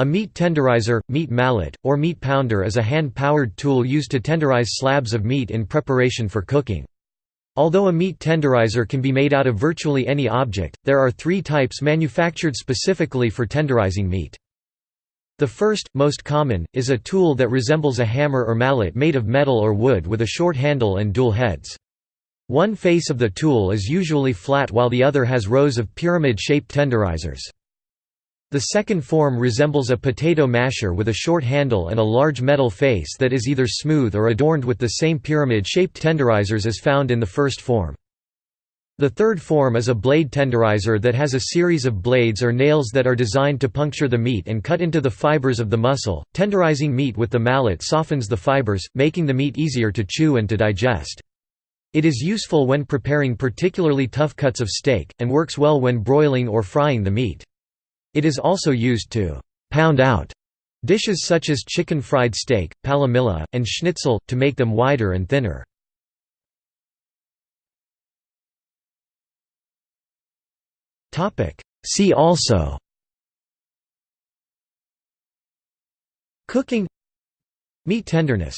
A meat tenderizer, meat mallet, or meat pounder is a hand-powered tool used to tenderize slabs of meat in preparation for cooking. Although a meat tenderizer can be made out of virtually any object, there are three types manufactured specifically for tenderizing meat. The first, most common, is a tool that resembles a hammer or mallet made of metal or wood with a short handle and dual heads. One face of the tool is usually flat while the other has rows of pyramid-shaped tenderizers. The second form resembles a potato masher with a short handle and a large metal face that is either smooth or adorned with the same pyramid-shaped tenderizers as found in the first form. The third form is a blade tenderizer that has a series of blades or nails that are designed to puncture the meat and cut into the fibers of the muscle. Tenderizing meat with the mallet softens the fibers, making the meat easier to chew and to digest. It is useful when preparing particularly tough cuts of steak, and works well when broiling or frying the meat. It is also used to «pound out» dishes such as chicken fried steak, palomilla, and schnitzel, to make them wider and thinner. See also Cooking Meat tenderness